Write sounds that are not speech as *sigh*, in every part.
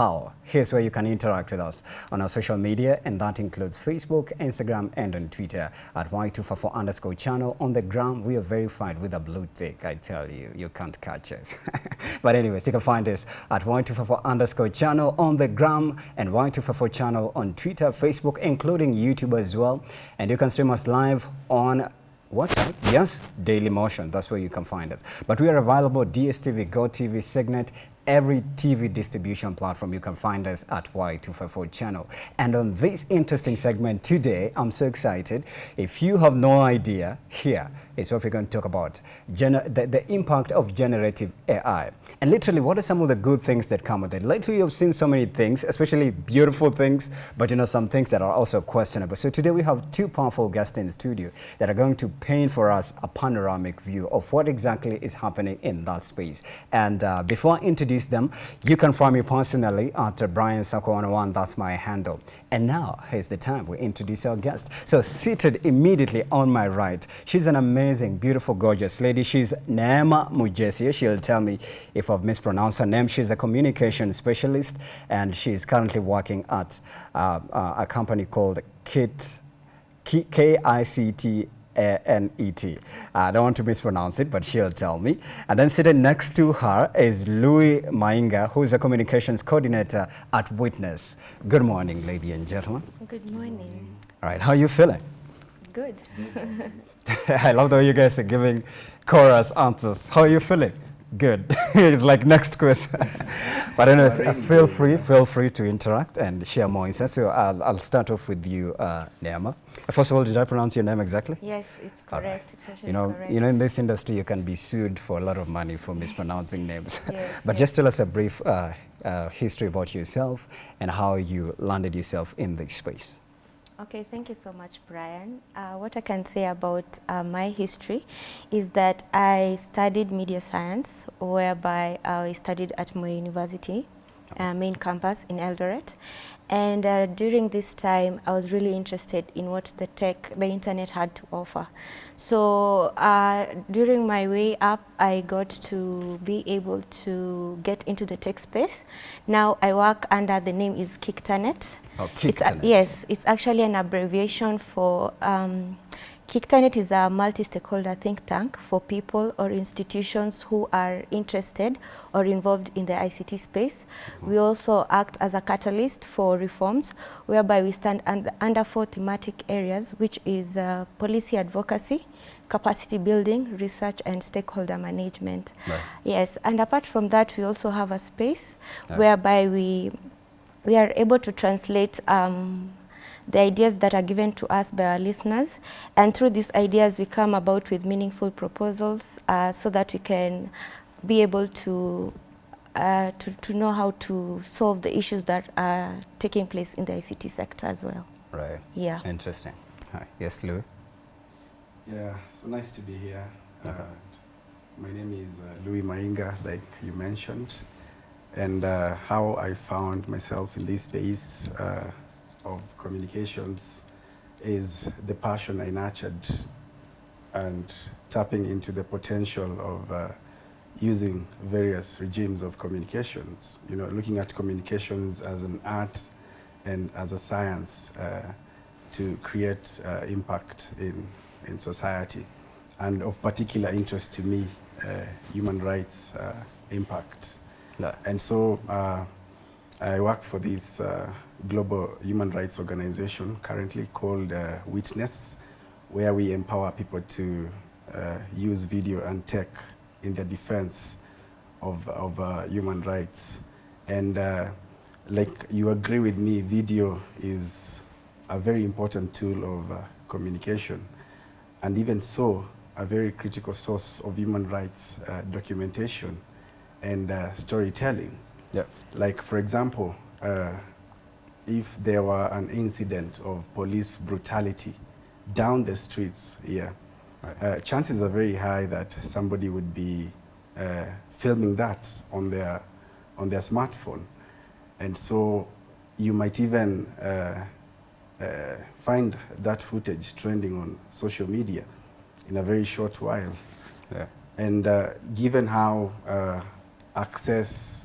how? Here's where you can interact with us on our social media, and that includes Facebook, Instagram, and on Twitter at Y254 underscore channel. On the gram, we are verified with a blue tick, I tell you. You can't catch us. *laughs* but anyways, you can find us at Y254 underscore channel on the gram and Y254 channel on Twitter, Facebook, including YouTube as well. And you can stream us live on website, yes, Daily Motion, that's where you can find us. But we are available DSTV, GoTV, Signet, every TV distribution platform. You can find us at Y254 channel. And on this interesting segment today, I'm so excited. If you have no idea, here is what we're going to talk about, Gener the, the impact of generative AI. And literally, what are some of the good things that come with it? Lately, you've seen so many things, especially beautiful things, but you know, some things that are also questionable. So today we have two powerful guests in the studio that are going to paint for us a panoramic view of what exactly is happening in that space. And uh, before I introduce them, you can find me personally at Brian Sako 101, that's my handle. And now, here's the time we introduce our guest. So seated immediately on my right, she's an amazing, beautiful, gorgeous lady. She's Neema Mujesia. She'll tell me if I've mispronounced her name. She's a communication specialist, and she's currently working at uh, uh, a company called KIT, K-I-C-T a-N-E-T. I don't want to mispronounce it, but she'll tell me. And then sitting next to her is Louis Mainga, who is a communications coordinator at Witness. Good morning, ladies and gentlemen. Good morning. All right, how are you feeling? Good. *laughs* I love the way you guys are giving chorus answers. How are you feeling? Good. *laughs* it's like next question. *laughs* but anyways, uh, feel free, feel free to interact and share more insights. So I'll, I'll start off with you, uh, Neema. First of all, did I pronounce your name exactly? Yes, it's correct. Right. It's you know, correct. You know, in this industry, you can be sued for a lot of money for *laughs* mispronouncing names. Yes, but yes. just tell us a brief uh, uh, history about yourself and how you landed yourself in this space. Okay, thank you so much, Brian. Uh, what I can say about uh, my history is that I studied media science, whereby I studied at my university, uh, main campus in Eldoret. And uh, during this time, I was really interested in what the tech, the internet had to offer. So uh, during my way up, I got to be able to get into the tech space. Now I work under the name is KICTANet. Oh, It's a- yes, it's actually an abbreviation for um, KICTANet is a multi-stakeholder think tank for people or institutions who are interested or involved in the ICT space. We also act as a catalyst for reforms whereby we stand under, under four thematic areas which is uh, policy advocacy, capacity building, research and stakeholder management. Right. Yes, and apart from that we also have a space Yeah. whereby we we are able to translate um, the ideas that are given to us by our listeners and through these ideas we come about with meaningful proposals uh, so that we can be able to, uh, to to know how to solve the issues that are taking place in the ICT sector as well. Right. Yeah. Interesting. Hi. Yes, Louis. Yeah, so nice to be here. Okay. Uh, my name is uh, Louis Mainga, like you mentioned, and uh, how I found myself in this space uh, of communications is the passion I nurtured and tapping into the potential of uh, using various regimes of communications, you know, looking at communications as an art and as a science uh, to create uh, impact in, in society. And of particular interest to me, uh, human rights uh, impact. No. And so uh, I work for this uh, global human rights organization currently called uh, Witness, where we empower people to uh, use video and tech in the defense of, of uh, human rights. And uh, like you agree with me, video is a very important tool of uh, communication. And even so, a very critical source of human rights documentation and storytelling. Yeah. Like, for example, uh, if there were an incident of police brutality down the streets here, Right. uh, chances are very high that somebody would be uh, filming that on their, on their smartphone. And so you might even uh, uh, find that footage trending on social media in a very short while. Yeah. And uh, given how uh, access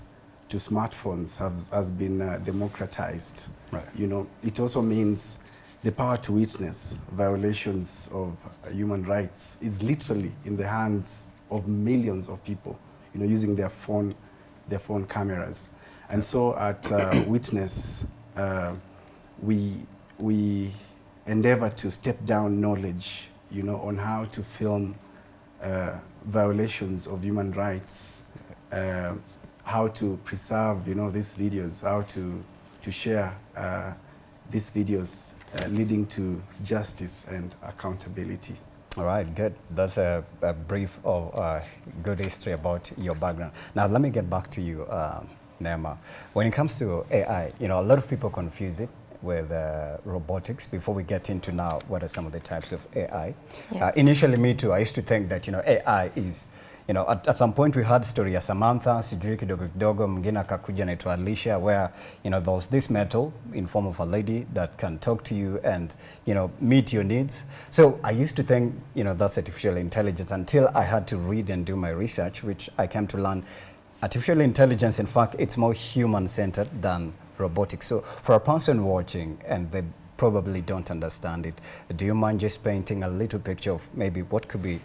to smartphones has, has been uh, democratized. Right. You know, it also means the power to witness violations of uh, human rights is literally in the hands of millions of people, you know, using their phone, their phone cameras. And so at uh, *coughs* Witness, uh, we, we endeavor to step down knowledge, you know, on how to film uh, violations of human rights, uh, how to preserve, you know, these videos, how to, to share uh, these videos uh, leading to justice and accountability. All right, good. That's a, a brief of uh, good history about your background. Now, let me get back to you, um, Neema. When it comes to AI, you know, a lot of people confuse it with uh, robotics. Before we get into now, what are some of the types of AI? Yes. Uh, initially, me too, I used to think that, you know, AI is you know, at, at some point we had story ya Samantha, sijui kidogo kidogo, mwingine akakuja Alicia, where, you know, there was this metal in form of a lady that can talk to you and, you know, meet your needs. So I used to think, you know, that's artificial intelligence until I had to read and do my research, which I came to learn artificial intelligence, in fact, it's more human-centered than robotics. So for a person watching and they probably don't understand it, do you mind just painting a little picture of maybe what could be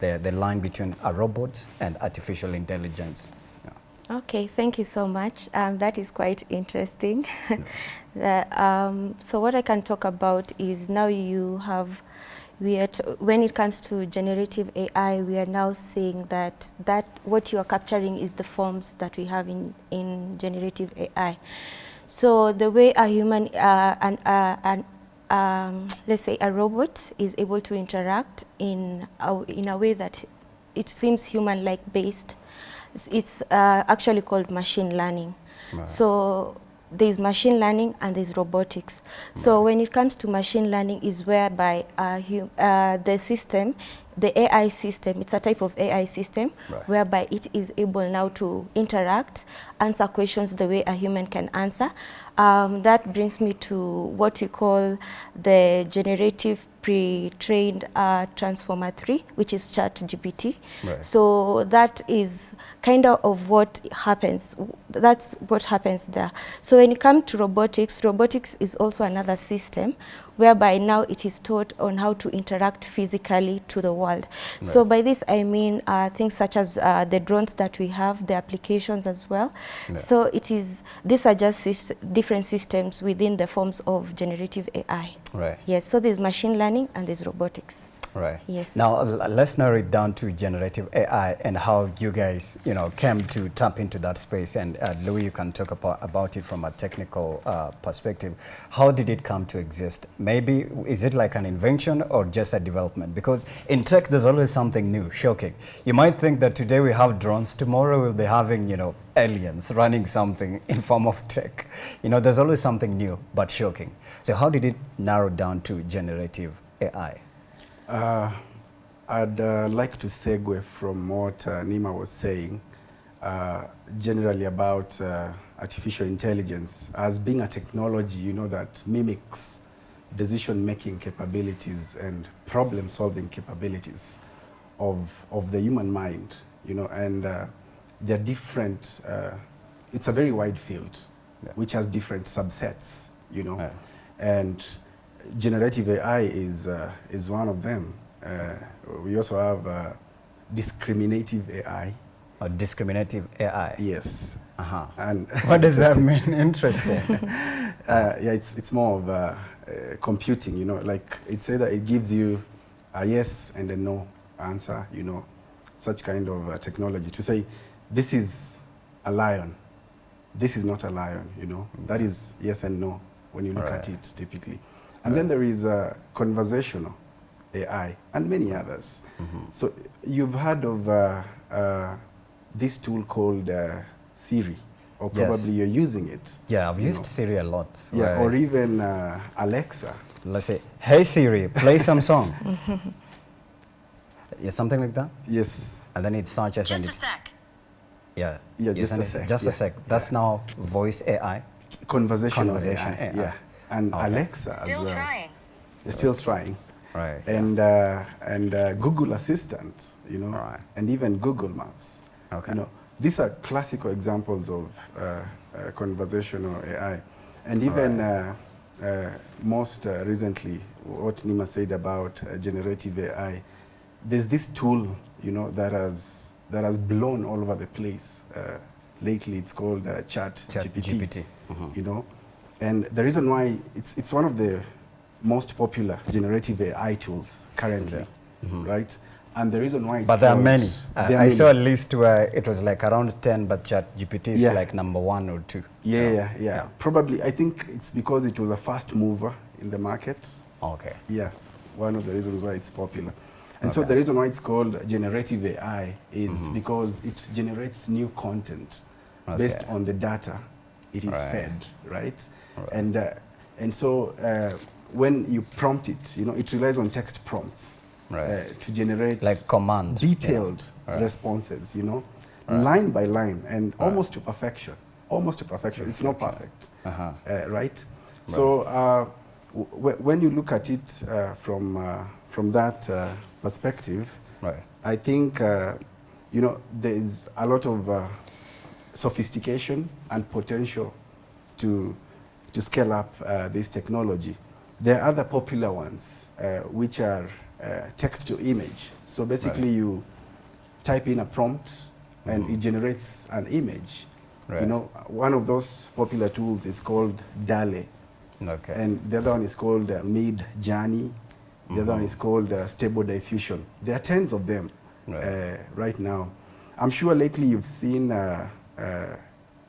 the, the line between a robot and artificial intelligence. Yeah. Okay, thank you so much. Um, that is quite interesting. *laughs* the, um, so what I can talk about is now you have, we are t when it comes to generative AI, we are now saying that, that what you are capturing is the forms that we have in, in generative AI. So the way a human, uh, an, uh, an um, let's say a robot is able to interact in a, in a way that it seems human-like based. It's, it's uh, actually called machine learning. Right. So there's machine learning and there's robotics. So when it comes to machine learning is whereby uh, uh, the system, the AI system, it's a type of AI system Right. whereby it is able now to interact, answer questions the way a human can answer. Um, that brings me to what we call the generative pre-trained uh, transformer 3, which is ChatGPT. Right. So that is kind of what happens. That's what happens there. So when it comes to robotics, robotics is also another system whereby now it is taught on how to interact physically to the world. So by this I mean uh, things such as uh, the drones that we have, the applications as well. Yeah. So it is, these are just different systems within the forms of generative AI. Right. Yes, so there's machine learning and there's robotics. Right. Yes. Now let's narrow it down to generative AI and how you guys, you know, came to tap into that space. And uh, Louis, you can talk about, about it from a technical uh, perspective. How did it come to exist? Maybe is it like an invention or just a development? Because in tech, there's always something new, shocking. You might think that today we have drones, tomorrow we'll be having, you know, aliens running something *laughs* in form of tech. You know, there's always something new but shocking. So how did it narrow down to generative AI? Uh, I'd uh, like to segue from what uh, Neema was saying, uh, generally about uh, artificial intelligence as being a technology, you know, that mimics decision-making capabilities and problem-solving capabilities of, of the human mind, you know, and uh, they're different, it's a very wide field, Yeah. which has different subsets, you know, Yeah. and generative AI is, uh, is one of them. Uh, we also have uh, discriminative AI. Or discriminative AI? Yes. Uh-huh. And *laughs* What does that *laughs* mean? Interesting. *laughs* uh, yeah, it's, it's more of uh, uh, computing, you know, like it's either it gives you a yes and a no answer, you know, such kind of uh, technology to say, this is a lion, this is not a lion, you know, that is yes and no when you look at it typically. And then there is uh, conversational AI and many others. So you've heard of uh, uh, this tool called uh, Siri, or Yes. probably you're using it. Yeah, I've used know. Siri a lot. Yeah, right? or even uh, Alexa. Let's say, hey Siri, play some song. *laughs* yeah, something like that. Yes. And then it searches and Just a sec. yeah. Yeah, just a sec, Just yeah, a sec. That's yeah. now voice AI. Conversational Conversation AI. AI. Yeah. And Okay. Alexa Still as well. trying. They're still trying. Right. And, uh, and uh, Google Assistant, you know, Right. and even Google Maps. Okay. You know, these are classical examples of uh, uh, conversational AI. And even uh, uh, most uh, recently, what Neema said about uh, generative AI, there's this tool, you know, that has, that has blown all over the place. Uh, lately, it's called uh, Chat, Chat GPT, GPT. Mhm. you know. And the reason why, it's, it's one of the most popular generative AI tools currently, right? And the reason why it's But there are many. There are I many. saw a list where it was like around 10, but Chat GPT is Yeah. like number one or two. Yeah, yeah, yeah, Yeah. Probably, I think it's because it was a fast mover in the market. Okay. Yeah, one of the reasons why it's popular. And so Okay. Mm-hmm. the reason why it's called generative AI is because it generates new content based on the data it is Right. fed, right? Right. And uh, and so uh, when you prompt it, you know, it relies on text prompts Right. uh, to generate Like command. detailed Right. responses, you know, Right. line by line and almost to perfection. Almost to perfection. It's not perfect, Uh-huh. uh, right? So uh, w- when you look at it uh, from uh, from that uh, perspective, Right. I think uh, you know there is a lot of uh, sophistication and potential to to scale up uh, this technology. There are other popular ones uh, which are uh, text to image. So basically, Right. you type in a prompt and it generates an image. Right. You know, one of those popular tools is called DALL-E. Okay. And the other one is called uh, Mid Journey. The other one is called uh, Stable Diffusion. There are tens of them Right. uh, right now. I'm sure lately you've seen uh, uh,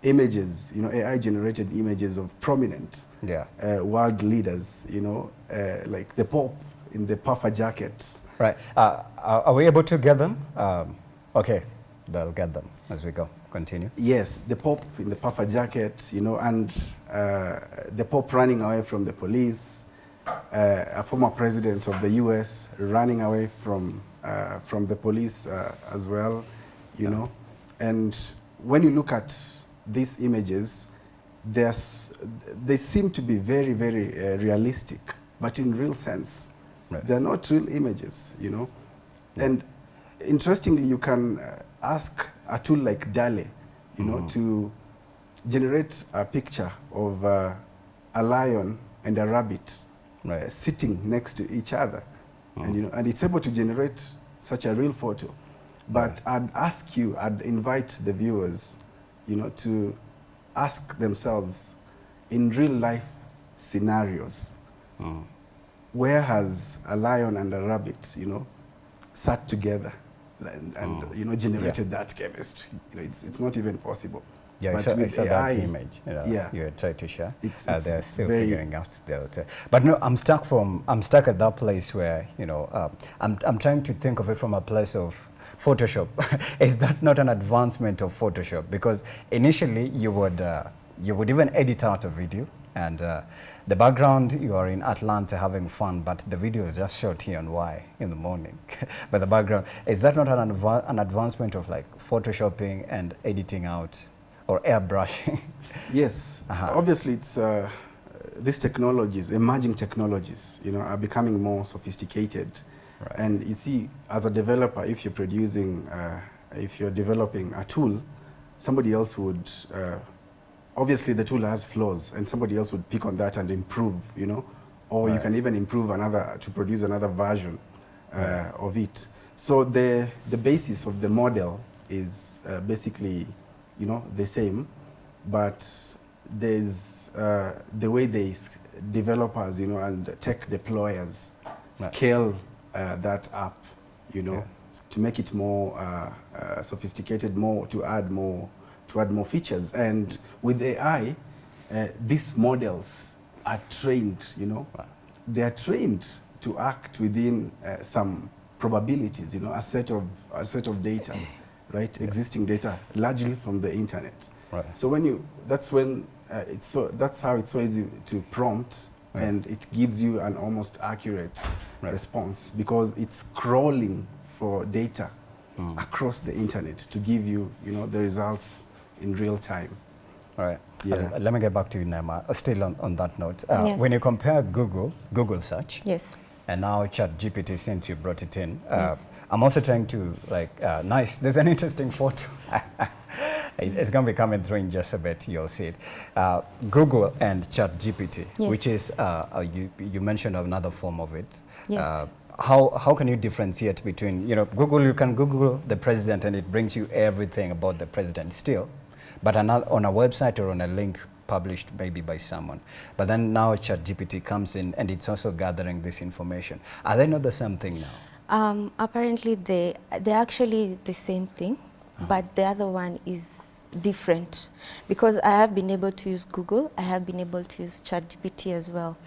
images, you know, AI-generated images of prominent yeah. uh, world leaders, you know, uh, like the Pope in the puffer jacket. Right. Uh, are, we able to get them? Um, okay. They'll get them as we go. Continue. Yes, the Pope in the puffer jacket, you know, and uh, the Pope running away from the police, uh, a former president of the U.S. running away from uh, from the police uh, as well, you know, and when you look at these images, they seem to be very, very uh, realistic, but in real sense, Right. they're not real images, you know, and interestingly, you can uh, ask a tool like DALL-E, you know, to generate a picture of uh, a lion and a rabbit Right. uh, sitting next to each other, and you know, and it's able to generate such a real photo. But I'd ask you, I'd invite the viewers, you know, to ask themselves, in real life scenarios, Mm. where has a lion and a rabbit, you know, sat together and, and you know, generated that chemistry? You know, it's, it's not even possible. Yeah, I But saw, I with saw AI, that image. You know, yeah. you tried to share. It's- uh, it's they're still figuring out the. But no, I'm stuck from. I'm stuck at that place where you know. Um, I'm I'm trying to think of it from a place of Photoshop. *laughs* Is that not an advancement of Photoshop? Because initially you would uh, you would even edit out a video and. Uh, the background, you are in Atlanta having fun, but the video is just shot here on Y in the morning. *laughs* but the background, is that not an, adva an advancement of like photoshopping and editing out or airbrushing? *laughs* Yes, Uh-huh. obviously it's uh, these technologies, emerging technologies, you know, are becoming more sophisticated. Right. And you see, as a developer, if you're producing, uh, if you're developing a tool, somebody else would, uh, obviously the tool has flaws, and somebody else would pick on that and improve, you know, or you can even improve another to produce another version uh, of it. So the the basis of the model is uh, basically, you know, the same, but there's uh, the way they developers, you know, and tech deployers Right. scale uh, that up, you know, Yeah. to make it more uh, uh, sophisticated, more to add more to add more features. And with AI, uh, these models are trained, you know, Right. they are trained to act within uh, some probabilities, you know, a set of a set of data, *clears throat* right? Existing data, largely from the internet. Right. So when you, that's when uh, it's so that's how it's so easy to prompt, Right. and it gives you an almost accurate Right. response because it's crawling for data Mm. across the internet to give you, you know, the results in real time. All right. Yeah. Uh, let me get back to you, Neema. Uh, still on, on that note, uh, Yes. when you compare Google, Google search, Yes. and now ChatGPT since you brought it in, uh, Yes. I'm also trying to like, uh, nice. There's an interesting photo. *laughs* It's going to be coming through in just a bit. You'll see it. Uh, Google and ChatGPT, Yes. which is uh, uh, you you mentioned another form of it. Yes. Uh, how how can you differentiate between you know Google? You can Google the president and it brings you everything about the president still, but another, on a website or on a link published maybe by someone. But then now ChatGPT comes in and it's also gathering this information. Are they not the same thing now? Um, apparently, they they're actually the same thing, but the other one is different because I have been able to use Google. I have been able to use ChatGPT as well,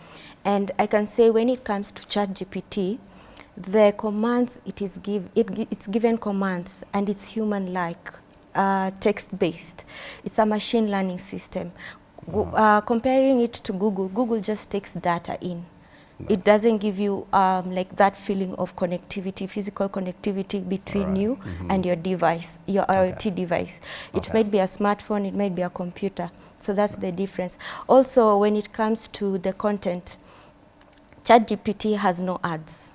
and I can say when it comes to ChatGPT, the commands it is give it it's given commands and it's human-like, uh, text-based. It's a machine learning system. Uh, comparing it to Google, Google just takes data in. It doesn't give you um, like that feeling of connectivity, physical connectivity between Alright. you and your device, your IoT device. It Okay. might be a smartphone, it might be a computer. So that's the difference. Also, when it comes to the content, ChatGPT has no ads.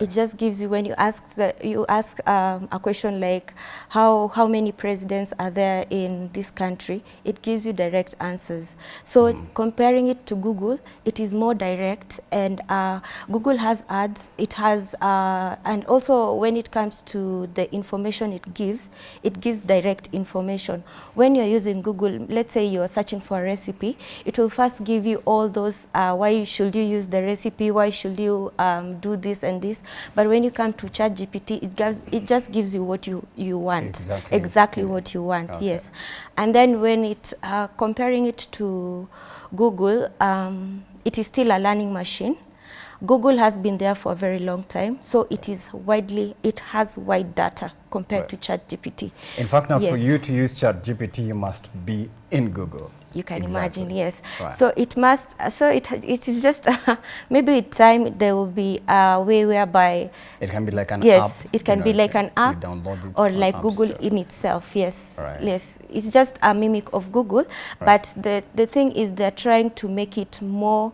It just gives you when you ask the, you ask um, a question like how how many presidents are there in this country. It gives you direct answers. So comparing it to Google, it is more direct, and uh, Google has ads. It has uh, and also when it comes to the information it gives, it gives direct information. When you're using Google, let's say you're searching for a recipe, it will first give you all those uh, why should you use the recipe, why should you um, do this and this. But when you come to ChatGPT, it gives it just gives you what you you want, Exactly. exactly Mm. what you want. Okay. Yes, and then when it uh, comparing it to Google, um, it is still a learning machine. Google has been there for a very long time, so it is widely, it has wide data compared Right. to ChatGPT. In fact, now for you to use ChatGPT, you must be in Google. You can Exactly. imagine, yes. Right. So it must, so it, it is just, *laughs* maybe with time there will be a way whereby, It can be like an yes, app. it can you be know, like an app or like Google Store. in itself, yes. Right. Yes, it's just a mimic of Google, but the, the thing is they're trying to make it more,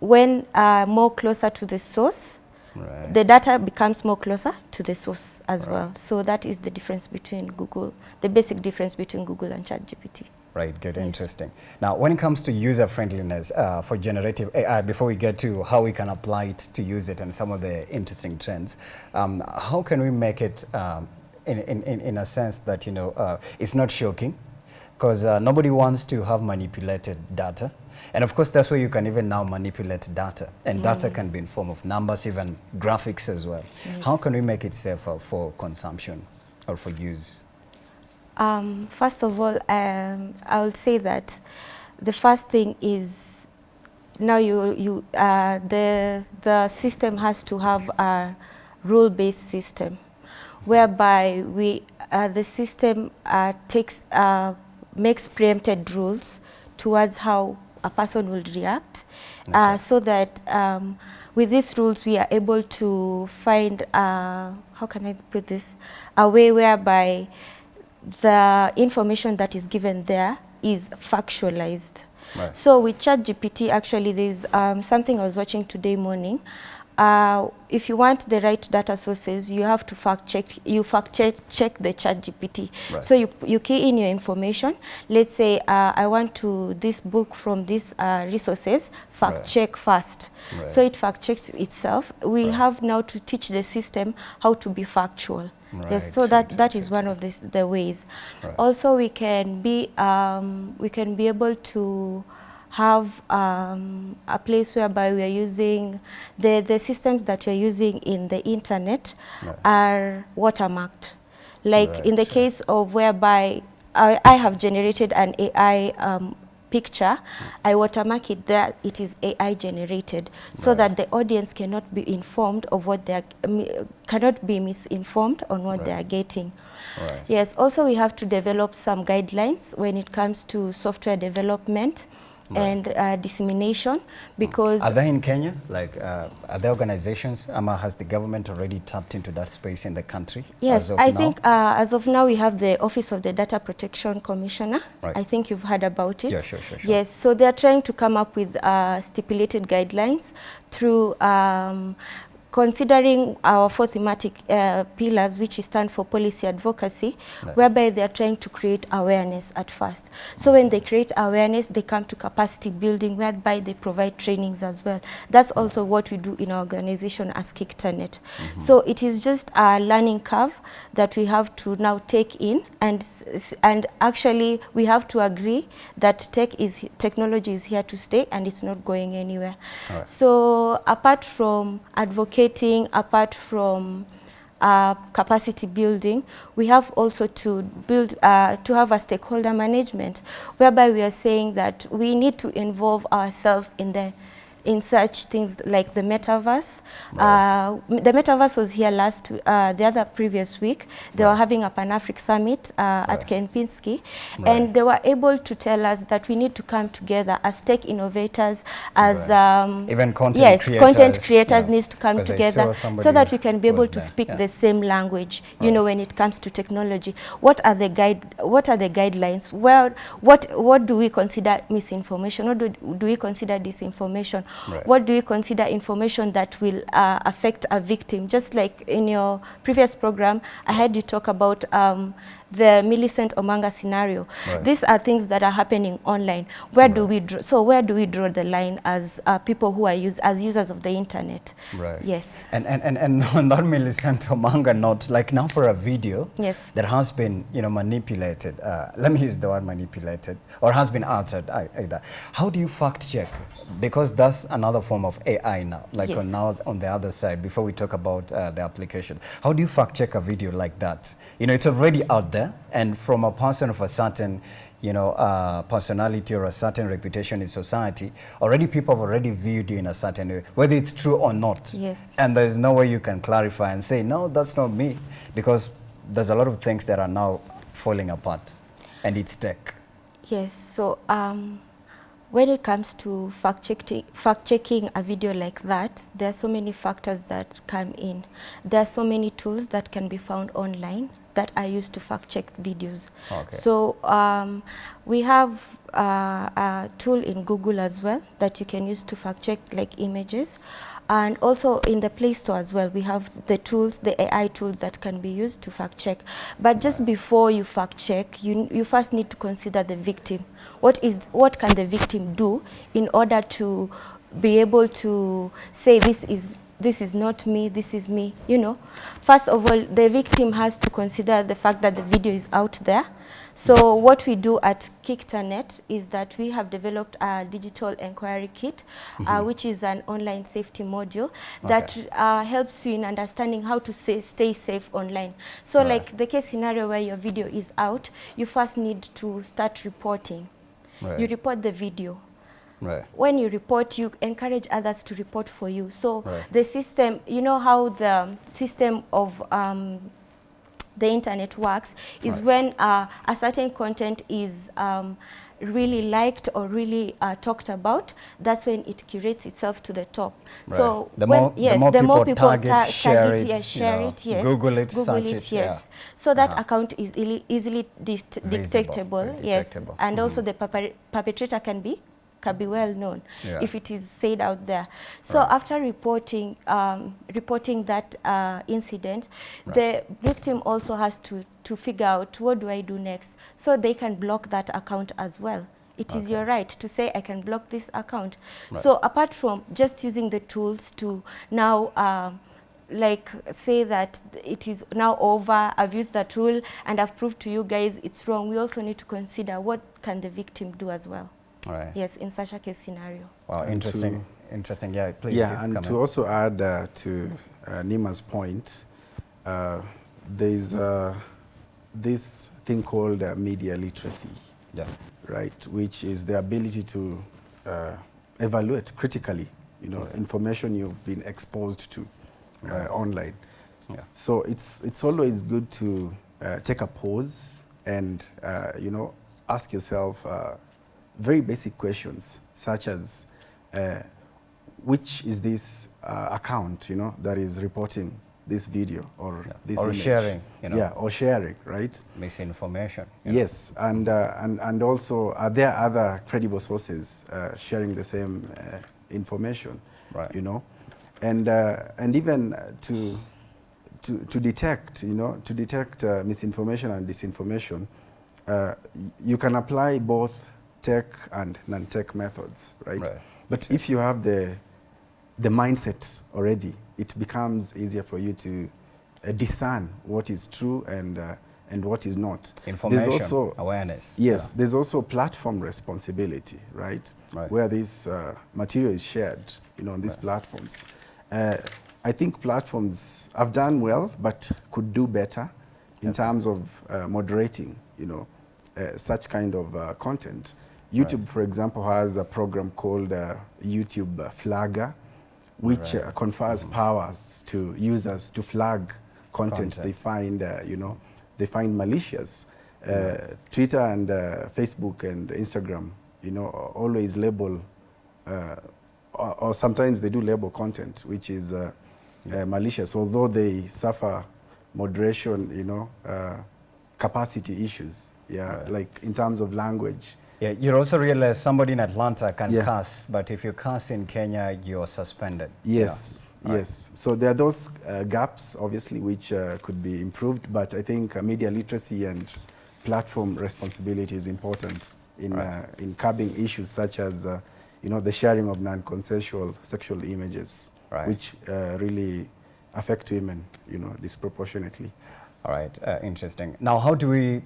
when uh, more closer to the source, Right. the data becomes more closer to the source as Right. well. So that is the difference between Google, the basic difference between Google and ChatGPT. Right, good, Yes. interesting. Now, when it comes to user friendliness uh, for generative AI, before we get to how we can apply it to use it and some of the interesting trends, um, how can we make it um, in, in, in, a sense that, you know, uh, it's not shocking? Because uh, nobody wants to have manipulated data. And of course, that's where you can even now manipulate data. And data can be in form of numbers, even graphics as well. How can we make it safer for consumption or for use? Um, first of all, um, I will say that the first thing is now you, you, uh, the, the system has to have a rule-based system whereby we, uh, the system uh, takes, uh, makes preempted rules towards how a person will react uh, Okay. so that um, with these rules we are able to find, uh, how can I put this, a way whereby the information that is given there is factualized. Right. So with ChatGPT, actually, there's um, something I was watching today morning. Uh, if you want the right data sources, you have to fact check. You fact check, check the ChatGPT. Right. So you you key in your information. Let's say uh, I want to this book from these uh, resources. Fact Right. check first. Right. So it fact checks itself. We have now to teach the system how to be factual. Right, Yes. So that that is one of the, the ways. Right. Also, we can be um, we can be able to have um, a place whereby we are using the the systems that we are using in the internet Right. are watermarked. Like in the case of whereby I, I have generated an AI um, picture, I watermark it there, it is AI generated, so Right. that the audience cannot be informed of what they are, cannot be misinformed on what they are getting. Right. Yes, also we have to develop some guidelines when it comes to software development Right. and uh, dissemination because Are they in Kenya? Like, uh, are there organizations? Ama, has the government already tapped into that space in the country? Yes, I now? think uh, as of now we have the Office of the Data Protection Commissioner. Right. I think you've heard about it. Yeah, sure, sure, sure. Yes, so they're trying to come up with uh, stipulated guidelines through um, considering our four thematic uh, pillars, which stand for policy advocacy, Right. whereby they are trying to create awareness at first. So when they create awareness, they come to capacity building, whereby they provide trainings as well. That's also what we do in our organization as KICTANet. So it is just a learning curve that we have to now take in, and and actually we have to agree that tech is technology is here to stay, and it's not going anywhere. Alright. So apart from advocating, apart from uh, capacity building, we have also to build, uh, to have a stakeholder management, whereby we are saying that we need to involve ourselves in the in such things like the metaverse. Uh, the metaverse was here last, uh, the other previous week. They were having a Pan-Afric summit uh, at Kempinski, Right. and they were able to tell us that we need to come together as tech innovators, as Right. um, Even content yes, content creators, creators yeah. needs to come together so that we can be able to there, speak yeah. the same language. You Right. know, when it comes to technology, what are the guide? What are the guidelines? Well, what, what do we consider misinformation? What do, do we consider disinformation? Right. What do we consider information that will uh, affect a victim? Just like in your previous program, I had you talk about um, the Millicent Omanga scenario. Right. These are things that are happening online. Where do we draw? So where do we draw the line as uh, people who are use, as users of the internet? Right. Yes. And and and, and *laughs* on that Millicent Omanga note, like now for a video Yes. that has been you know manipulated. Uh, let me use the word manipulated or has been altered either. How do you fact check? Because that's another form of AI now. Like Yes. on now on the other side, before we talk about uh, the application, how do you fact check a video like that? You know, it's already out there, and from a person of a certain you know, uh, personality or a certain reputation in society, already people have already viewed you in a certain way, whether it's true or not. Yes. And there's no way you can clarify and say, no, that's not me, because there's a lot of things that are now falling apart, and it's tech. Yes, so um, when it comes to fact checking, fact checking a video like that, there are so many factors that come in. There are so many tools that can be found online that I use to fact check videos. Okay. So um, we have uh, a tool in Google as well that you can use to fact check like images. And also in the Play Store as well, we have the tools, the AI tools that can be used to fact check. But just before you fact check, you, you first need to consider the victim. What is what can the victim do in order to be able to say this is this is not me, this is me, you know. First of all, the victim has to consider the fact that the video is out there. So what we do at KICTANet is that we have developed a digital inquiry kit, uh, which is an online safety module that Okay. uh, helps you in understanding how to say, stay safe online. So Right. like the case scenario where your video is out, you first need to start reporting. Right. You report the video Right. when you report, you encourage others to report for you. So Right. the system, you know how the system of um, the internet works is Right. when uh, a certain content is um, really liked or really uh, talked about, that's when it curates itself to the top. So The when, more- the yes, more the more people people target, ta- share target, it, yes, share know, it, yes, Google it, Google it, yes. yeah. So that Uh-huh. account is easily, easily det- detectable, very yes, detectable. and also the perpetrator can be can be well known Yeah. if it is said out there. So Right. after reporting um, reporting that uh, incident, the victim also has to to figure out what do I do next, so they can block that account as well. It is Okay. your right to say I can block this account. Right. So apart from just using the tools to now. Um, like say that it is now over i've used the tool and i've proved to you guys it's wrong we also need to consider what can the victim do as well right. yes in such a case scenario Wow, And interesting. Interesting. Yeah, please do yeah, and come to in. also add uh, to uh, Neema's point, uh, there's uh, this thing called uh, media literacy, Yeah. right, which is the ability to uh, evaluate critically, you know, information you've been exposed to uh, online. Yeah. So it's it's always good to uh, take a pause and uh, you know ask yourself uh, very basic questions such as uh, which is this uh, account you know that is reporting this video or Yeah. this Or image. sharing, you know. yeah or sharing right Misinformation. you know. yes and uh, and and also are there other credible sources uh, sharing the same uh, information Right. you know and uh, and even to to to detect, you know, to detect uh, misinformation and disinformation, uh, you can apply both tech and non-tech methods, right? Right. But if you have the the mindset already, it becomes easier for you to uh, discern what is true and uh, and what is not. Information, There's also awareness. Yes, Yeah. there's also platform responsibility, right? Right. Where this uh, material is shared, you know, on these platforms. Uh, I think platforms have done well, but could do better in terms of uh, moderating, you know, uh, such kind of uh, content. YouTube, for example, has a program called uh, YouTube Flagger, which uh, confers powers to users to flag content, Content. they find, uh, you know, they find malicious. Uh, Twitter and uh, Facebook and Instagram, you know, always label, uh, or, or sometimes they do label content which is uh, uh, malicious, although they suffer moderation, you know, uh, capacity issues. Yeah, Right. like in terms of language. Yeah, you also realize somebody in Atlanta can Yeah. cuss, but if you cuss in Kenya, you're suspended. Yes, Yeah. Right. yes. So there are those uh, gaps, obviously, which uh, could be improved, but I think uh, media literacy and platform responsibility is important in, Right. uh, in curbing issues such as, uh, you know, the sharing of non-consensual sexual images, Right. which uh, really affect women, you know, disproportionately. All right, uh, interesting. Now, how do we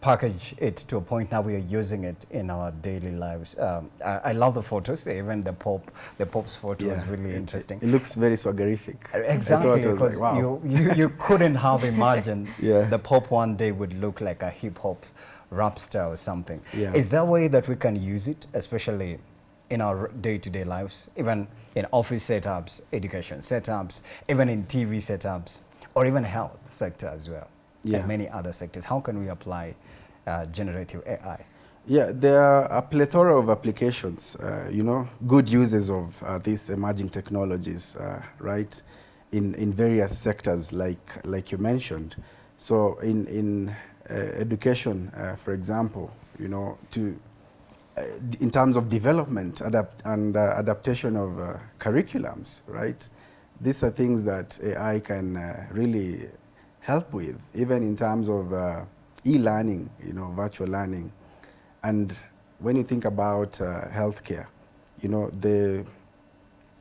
package it to a point now we are using it in our daily lives? Um, I, I love the photos, even the Pope, the Pope's photo is really it- interesting. It, it looks very swaggerific. Exactly, because like, wow. you, you, you *laughs* couldn't have imagined *laughs* Yeah. the Pope one day would look like a hip hop rap star or something. Yeah. Is there a way that we can use it, especially in our day-to-day lives, even in office setups, education setups, even in TV setups, or even health sector as well, Yeah. and many other sectors? How can we apply uh, generative AI? Yeah, there are a plethora of applications, uh, you know, good uses of uh, these emerging technologies, uh, right, in, in various sectors like, like you mentioned. So in, in uh, education, uh, for example, you know, to, in terms of development adapt and adaptation of curriculums, right? These are things that AI can really help with, even in terms of e-learning, you know, virtual learning. And when you think about uh, healthcare, you know, the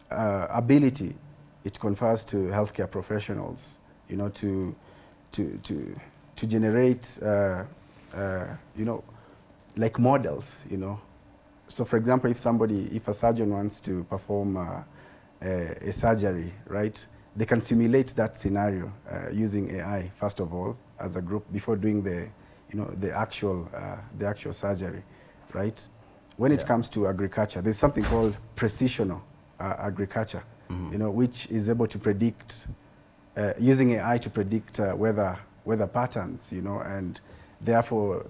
uh, ability it confers to healthcare professionals, you know, to, to, to, to generate, uh, uh, you know, like models, you know. So for example, if somebody, if a surgeon wants to perform uh, a, a surgery, right, they can simulate that scenario uh, using AI, first of all, as a group, before doing the, you know, the actual, uh, the actual surgery, right? When it comes to agriculture, there's something called precisional uh, agriculture, you know, which is able to predict, uh, using AI to predict uh, weather, weather patterns, you know, and therefore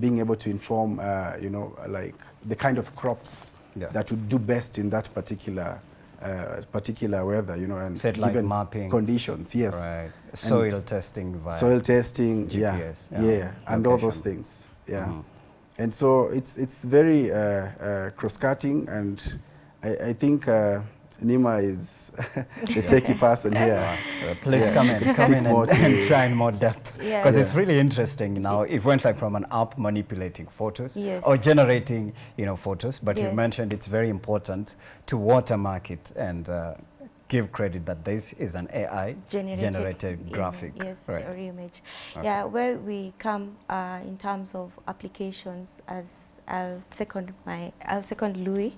being able to inform, uh, you know, like the kind of crops Yeah. that would do best in that particular, uh, particular weather, you know, and Satellite given mapping. conditions, yes. Right. Soil testing via Soil testing, yeah, GPS, yeah, yeah, and all those things, yeah. Mhm. And so it's it's very uh, uh, cross-cutting, and I, I think uh, Neema is *laughs* the techie person here. Uh, please Yeah. come in, come in and, and shine more depth. *laughs* Yeah. Because it's Yeah. really interesting now. It went like from an app manipulating photos Yes. or generating, you know, photos. But you mentioned it's very important to watermark it and uh, give credit that this is an AI generated, generated graphic. yes, right. or image. Okay. Yeah, where we come uh, in terms of applications, as I'll second my, I'll second Louis,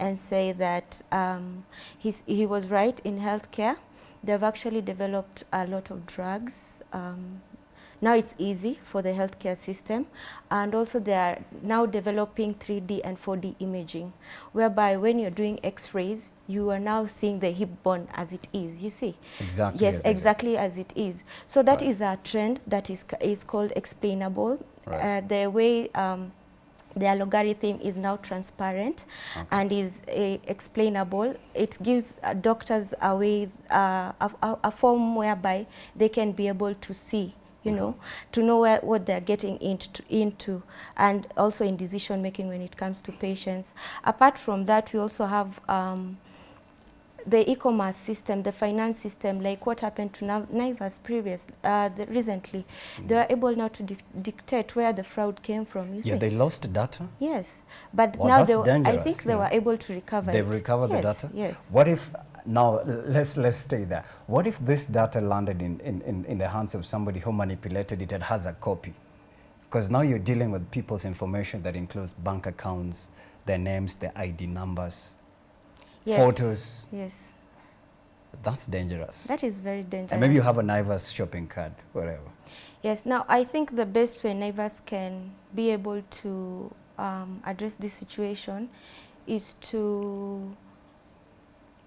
and say that um, he's, he was right in healthcare. They've actually developed a lot of drugs. Um, now it's easy for the healthcare system and also they are now developing 3D and 4D imaging whereby when you're doing x-rays you are now seeing the hip bone as it is you see Exactly yes as it exactly as it is so that Right. is a trend that is is called explainable Right. uh, the way um, their algorithm is now transparent and is uh, explainable. It gives uh, doctors a way, uh, a, a, a form whereby they can be able to see, you know, to know where, what they're getting into, into, and also in decision making when it comes to patients. Apart from that, we also have um, the e-commerce system, the finance system, like what happened to Naivas previous, uh, the, recently, Mm. they were able now to dic dictate where the fraud came from. You Yeah, see? they lost data. yes, but Well, now they, were- I think they yeah. were able to recover They've it. recovered the data. Yes. What if now let's let's stay there. What if this data landed in, in, in, in the hands of somebody who manipulated it and has a copy? Because now you're dealing with people's information that includes bank accounts, their names, their ID numbers, Yes. photos. Yes, That's dangerous. that is very dangerous. and maybe you have a Naivas shopping card, whatever. Yes, now I think the best way neighbors can be able to um, address this situation is to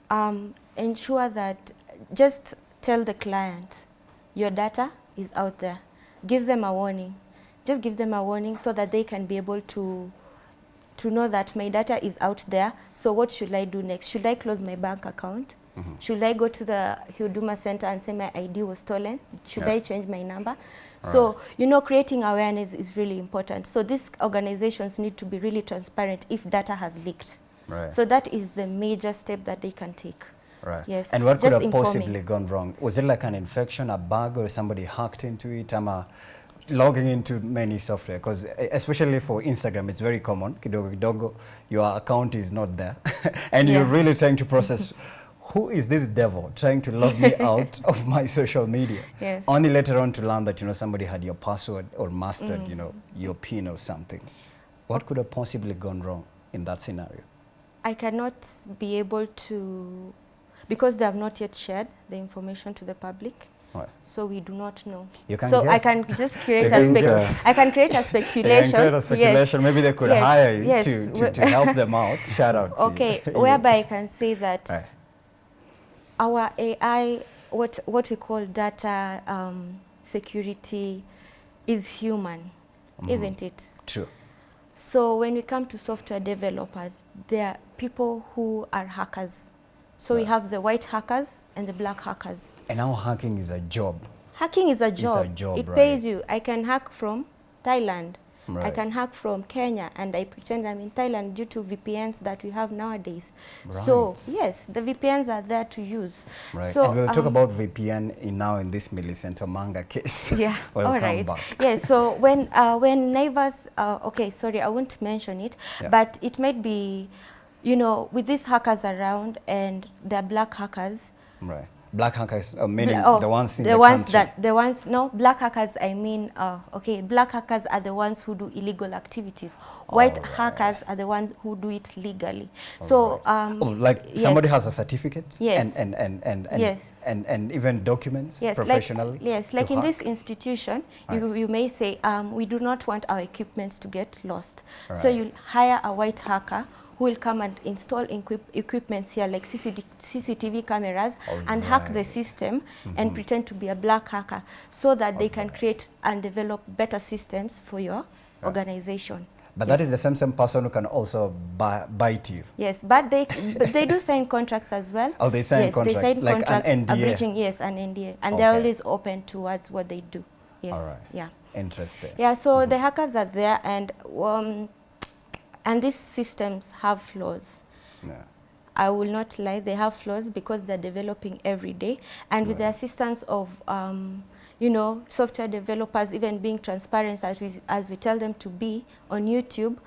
um, ensure that just tell the client your data is out there. Give them a warning. Just give them a warning so that they can be able to to know that my data is out there. So what should I do next? Should I close my bank account? Mm-hmm. Should I go to the Huduma center and say my ID was stolen? Should Yeah. I change my number? So, you know, creating awareness is really important. So these organizations need to be really transparent if data has leaked. Right. So that is the major step that they can take. Right. Yes, And what could have informing. possibly gone wrong? Was it like an infection, a bug, or somebody hacked into it? Uh, logging into many software because especially for Instagram, it's very common. Kidogo kidogo, your account is not there, *laughs* and you're really trying to process. Who is this devil trying to log me *laughs* out of my social media? Yes. Only later on to learn that you know somebody had your password or mastered Mm. you know your PIN or something. What could have possibly gone wrong in that scenario? I cannot be able to, because they have not yet shared the information to the public, Right. so we do not know. You can so I can just create *laughs* a think, uh, I can create a *laughs* speculation. create a speculation. Maybe they could Yes, hire you yes, to, to, to help them out. *laughs* Shout out Okay, whereby I can say that Right. our AI, what what we call data um, security, is human, Mm-hmm. isn't it? True. So when we come to software developers, there are people who are hackers. So we have the white hackers and the black hackers. And now hacking is a job. Hacking is a a job. job, it right. pays you. I can hack from Thailand. Right. I can hack from Kenya and I pretend I'm in Thailand due to VPNs that we have nowadays. Right. So yes, the VPNs are there to use. Right. So and we'll talk um, about VPN in now in this Millicent Manga case. *laughs* Yeah, *laughs* we'll all come back. Yeah, so when uh, when neighbors, uh, okay, sorry, I won't mention it, Yeah. but it might be, you know, with these hackers around and they're black hackers. Right. Black hackers, uh, meaning oh, the ones in the, the, ones country. that the ones no black hackers. I mean, uh, okay, black hackers are the ones who do illegal activities. White All right. hackers are the ones who do it legally. so um, Oh, like somebody has a certificate Yes. and, and, and, and, and, Yes. and, and even documents Yes, professionally. like, yes, like in hack? this institution, you, Right. you may say, um, we do not want our equipments to get lost. So you'll hire a white hacker who will come and install equip equipments here like CCD CCTV cameras and hack the system and pretend to be a black hacker so that they can create and develop better systems for your organization. But that is the same same person who can also buy, bite you. Yes, but they but they do sign contracts as well. Oh, they sign yes, contract, they sign like an contracts NDA. abridging yes an NDA, and they're always open towards what they do. Yes, All right. yeah, Interesting. yeah. So the hackers are there, and um, and these systems have flaws. Yeah. I will not lie, they have flaws because they're developing every day. And with the assistance of, um, you know, software developers even being transparent as we, as we tell them to be on YouTube,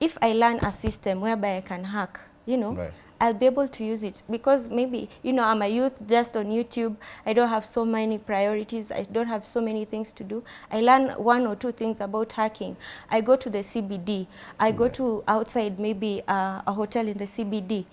if I learn a system whereby I can hack, you know, Right. I'll be able to use it because maybe, you know, I'm a youth just on YouTube. I don't have so many priorities. I don't have so many things to do. I learn one or two things about hacking. I go to the CBD. I go to outside maybe uh, a hotel in the CBD.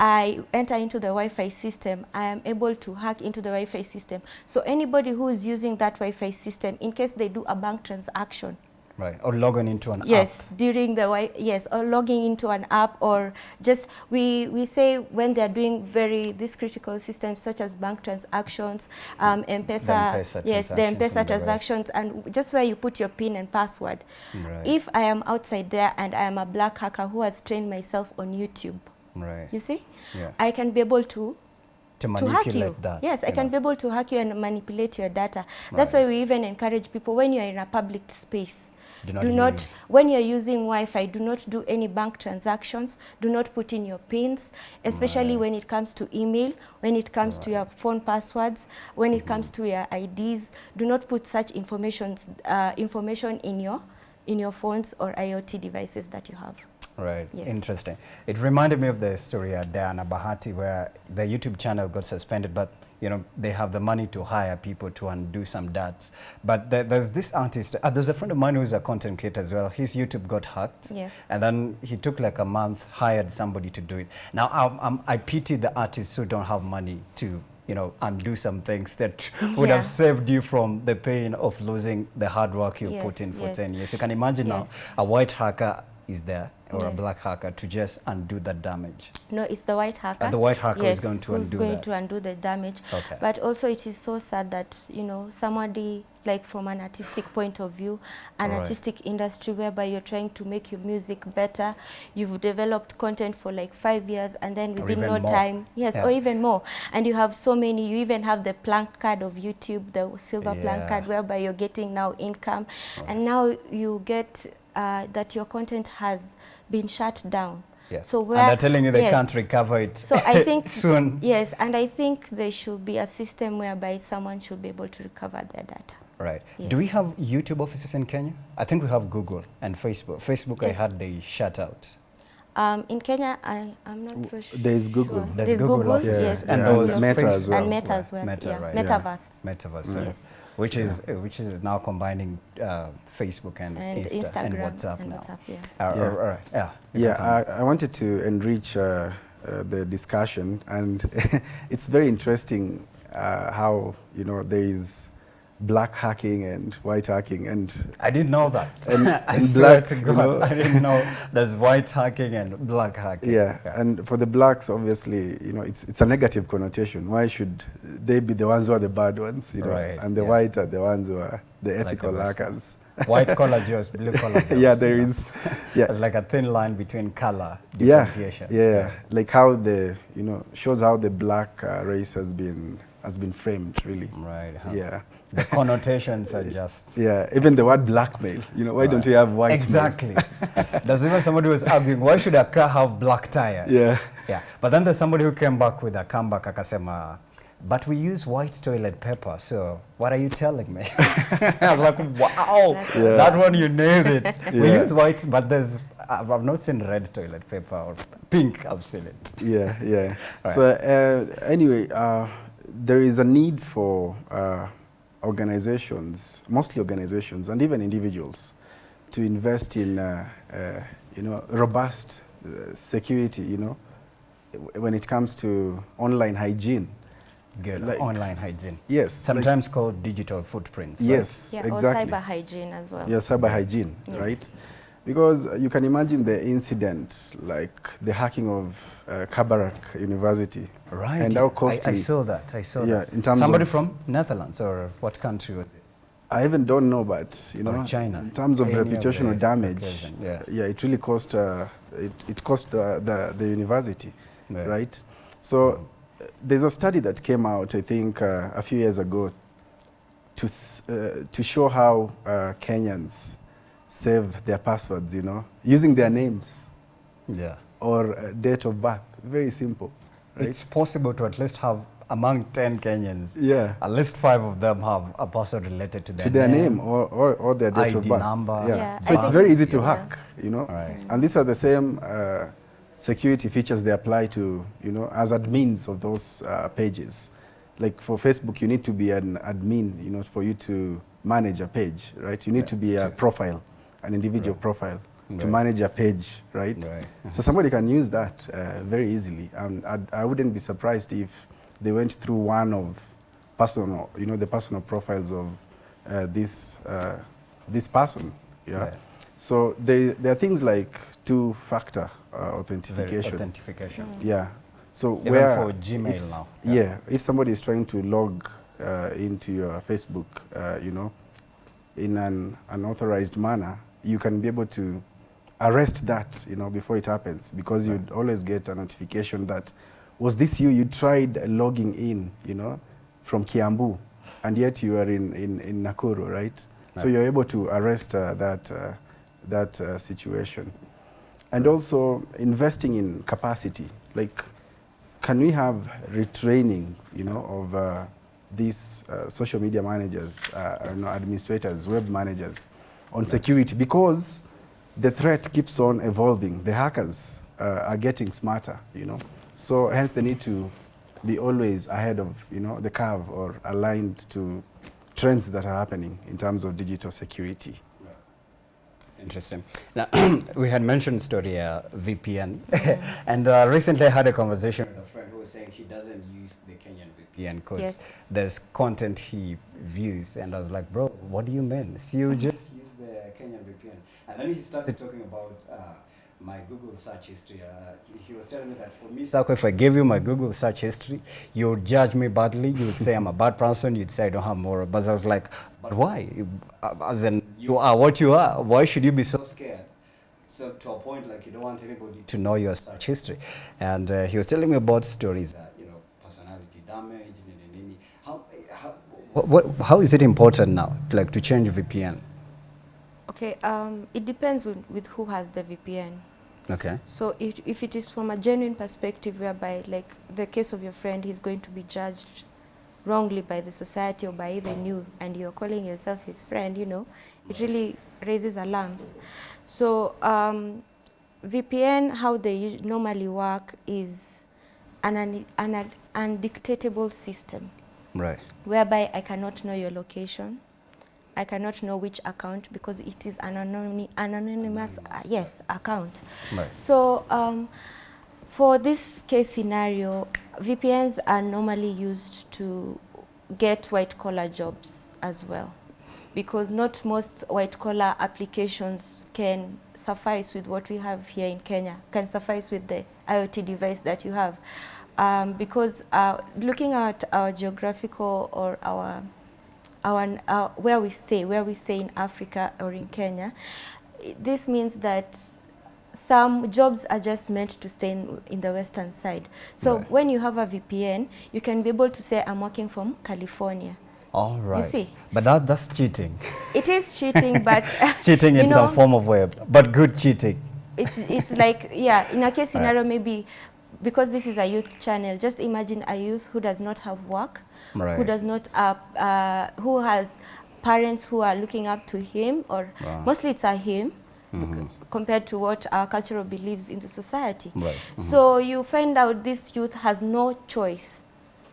I enter into the Wi-Fi system. I am able to hack into the Wi-Fi system. So anybody who is using that Wi-Fi system, in case they do a bank transaction, Right. Or logging into an app. yes during the yes or logging into an app or just we we say when they're doing very these critical systems such as bank transactions um M-Pesa, yes the transactions M-Pesa rest. transactions and just where you put your pin and password Right. if I am outside there and I am a black hacker who has trained myself on YouTube Right. you see Yeah. I can be able to To hack you. that, Yes, I you can know. be able to hack you and manipulate your data. That's why we even encourage people when you're in a public space. Do not do not when you're using Wi-Fi, do not do any bank transactions. Do not put in your pins, especially Right. when it comes to email, when it comes to your phone passwords, when it comes to your IDs. Do not put such informations, uh, information in your in your phones or IoT devices that you have. Right. Yes. Interesting. It reminded me of the story at Diana Bahati where the YouTube channel got suspended, but you know they have the money to hire people to undo some dats. But there, there's this artist. Uh, there's a friend of mine who's a content creator as well. His YouTube got hacked. Yes. And then he took like a month, hired somebody to do it. Now um, um, I pity the artists who don't have money to. You know, undo some things that *laughs* would Yeah. have saved you from the pain of losing the hard work you Yes, put in for yes. 10 years. You can imagine Yes. now a white hacker is there or a black hacker to just undo that damage. No, it's the white hacker. Uh, the white hacker is going to who's undo going that. to undo the damage. Okay. But also, it is so sad that you know somebody like from an artistic point of view, an Right. artistic industry whereby you're trying to make your music better. You've developed content for like five years, and then within no more. time, yes, Yeah. or even more, and you have so many. You even have the plank card of YouTube, the silver plank card, whereby you're getting now income, and now you get uh, that your content has been shut down. Yes. So and they're telling you they yes. can't recover it So I think *laughs* soon. Yes, and I think there should be a system whereby someone should be able to recover their data. Right. Yes. Do we have YouTube offices in Kenya? I think we have Google and Facebook. Facebook, I heard they shut out. Um, in Kenya, I, I'm not so sure. There is Google. There's There's Google Google, offices. yes, and yeah, those and Meta as well. And Meta as well, Meta, yeah. right. Metaverse. Metaverse, right. Yes. Which is uh, which is now combining uh, Facebook and, And Insta Instagram and WhatsApp and now. WhatsApp, yeah. Uh, Yeah. all right. Yeah. Yeah. I, I wanted to enrich uh, uh, the discussion, and *laughs* it's very interesting uh, how you know there is black hacking and white hacking, and I didn't know that. *laughs* And- *laughs* I and swear black, to you know. I didn't know there's white hacking and black hacking. yeah, and for the blacks, obviously, you know, it's it's a negative connotation. Why should they be the ones who are the bad ones, you know, Right, and the yeah. white are the ones who are the ethical rest. hackers? white *laughs* collar jobs, blue collar jobs. yeah, there you know. is. Yeah, There's like a thin line between color yeah, differentiation. yeah, like how the you know shows how the black uh, race has been has been framed, really. Right. huh. Yeah. The *laughs* connotations are just. Yeah, even the word blackmail. You know, why don't you have white? Exactly. *laughs* there's even somebody who was arguing, why should a car have black tires? Yeah. Yeah. But then there's somebody who came back with a comeback akasema, but we use white toilet paper, so what are you telling me? *laughs* I was like, wow, Yeah. that one you nailed it. We use white, but there's, I've I've not seen red toilet paper or pink, I've seen it. Yeah, yeah. Right. So uh, anyway, uh, there is a need for uh, organizations, mostly organizations, and even individuals, to invest in, uh, uh, you know, robust uh, security. You know, when it comes to online hygiene. Good. Like- Online hygiene. Yes. like- Sometimes called digital footprints. right? yes. Yeah, exactly. or cyber hygiene as well. Yeah, cyber hygiene, Yes. right? Because you can imagine the incident, like the hacking of uh, Kabarak University, Right. and how I- costly. I, saw that. I saw Yeah, that. in terms Somebody of- from Netherlands or what country was it? I even don't know, but you know, China. in terms of Any reputational the damage, yeah. yeah, it really cost uh, it, it cost the, the, the university, Yeah. right? So uh, there's a study that came out, I think, uh, a few years ago, to uh, to show how uh, Kenyans save their passwords, you know, using their names Yeah. or uh, date of birth. Very simple, right? It's possible to at least have among 10 Kenyans, yeah. at least five of them have a password related to their to their name, or, or, or their date of ID birth. number. Yeah. Yeah, so I it's very easy to yeah. hack, you know. Right. And these are the same uh, security features they apply to, you know, as admins of those uh, pages. Like for Facebook, you need to be an admin, you know, for you to manage a page, right? You need Right. to be a profile, an individual Right. profile to manage a page, right? Right. So somebody can use that uh, very easily. And I'd, I wouldn't be surprised if they went through one of personal, you know, the personal profiles of uh, this, uh, this person. Yeah. Right. So they, there are things like two-factor uh, Very authentication. authentication. yeah. So Even where for Gmail if- now. Yeah. If somebody is trying to log uh, into your Facebook, uh, you know, in an unauthorized manner, you can be able to arrest that, you know, before it happens, because you'd always get a notification that was this you? You tried logging in, you know, from Kiambu, and yet you are in, in, in Nakuru, right? So you're able to arrest uh, that, uh, that uh, situation. And also investing in capacity. Like, can we have retraining, you know, of uh, these uh, social media managers, uh, you know, administrators, web managers on security? Because the threat keeps on evolving. The hackers uh, are getting smarter, you know. So hence the need to be always ahead of, you know, the curve or aligned to trends that are happening in terms of digital security. Interesting. Now, *clears throat* we had mentioned story uh, VPN, *laughs* and uh, recently I had a conversation with a friend who was saying he doesn't use the Kenyan VPN because Yes. there's content he views, and I was like, bro, what do you mean? So you just use the Kenyan VPN, and then he started talking about. Uh, my Google search history. Uh, he, he was telling me that for me, Sako, if I gave you my Google search history, you would judge me badly. You would say I'm a bad person. You'd say I don't have moral. But I was like, but why? Uh, As in, you are what you are. Why should you be so scared? So to a point, like you don't want anybody to know your search history. And uh, he was telling me about stories, uh, you know, personality damage. How, how, what, what, how is it important now, like to change VPN? Okay, um, it depends with, with who has the VPN. Okay. So if, if it is from a genuine perspective whereby, like the case of your friend, he's going to be judged wrongly by the society or by even you, and you're calling yourself his friend, you know, it really raises alarms. So um, VPN, how they normally work is an, un- an undictatable system Right. whereby I cannot know your location. I cannot know which account because it is an anony- an anonymous, uh, yes, account. Right. So um, for this case scenario, VPNs are normally used to get white collar jobs as well because not most white collar applications can suffice with what we have here in Kenya, can suffice with the IoT device that you have. Um, because uh, looking at our geographical or our our, uh, where we stay, where we stay in Africa or in Kenya, this means that some jobs are just meant to stay in, in the western side. So Right. when you have a VPN, you can be able to say, I'm working from California. All right. You see. But that, that's cheating. It is cheating, but *laughs* cheating *laughs* in know, some form of way, but good cheating. it's it's like yeah in a case *laughs* scenario maybe because this is a youth channel just imagine a youth who does not have work who does not uh, uh, who has parents who are looking up to him or Wow. mostly it's a him compared to what our cultural beliefs in the society Right. so you find out this youth has no choice